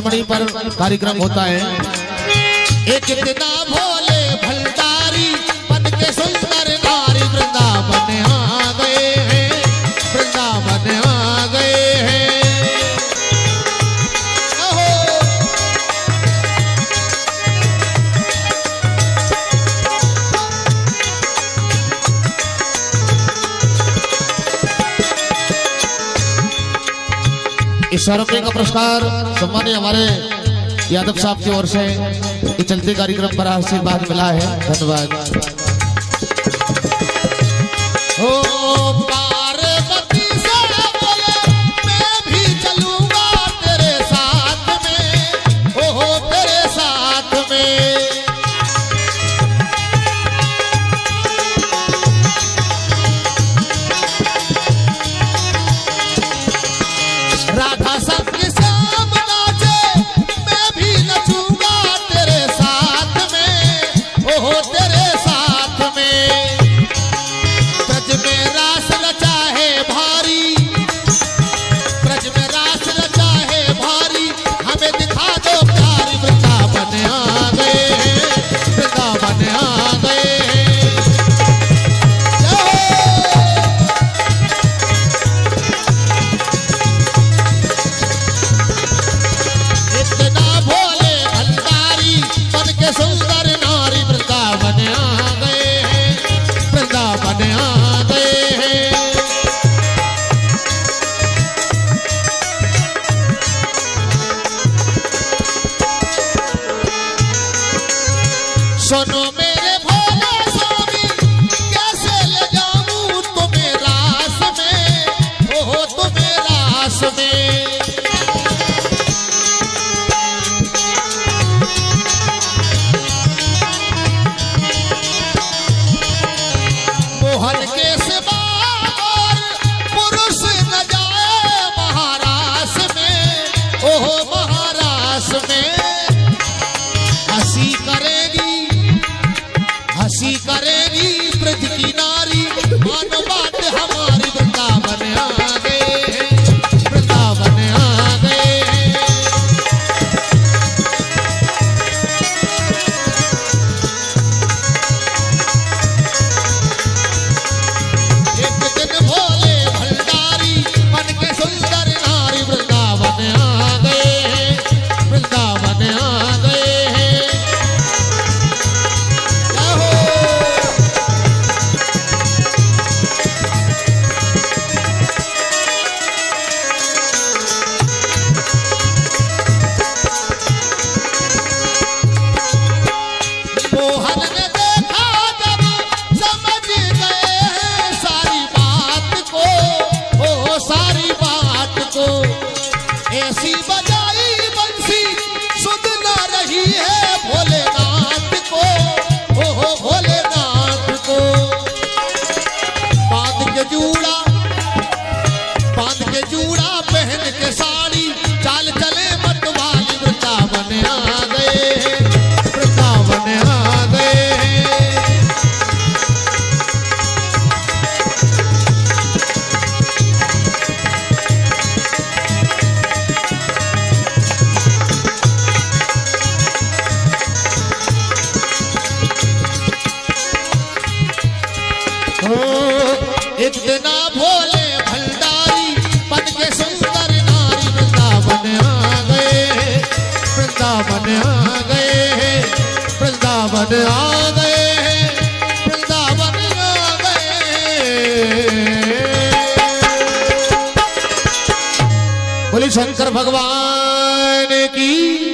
पर कार्यक्रम होता है। एक दिन भोले इस स्मारकों का पुरस्कार सम्मानित हमारे यादव साहब की ओर से ये चलते कार्यक्रम पर आशीर्वाद मिला है। धन्यवाद। होते শোনো 我 इतना भोले भंडारी पद के सुंदर नारी वृंदावन आ गए। वृंदावन आ गए। वृंदावन आ गए। वृंदावन आ गए। बोले शंकर भगवान की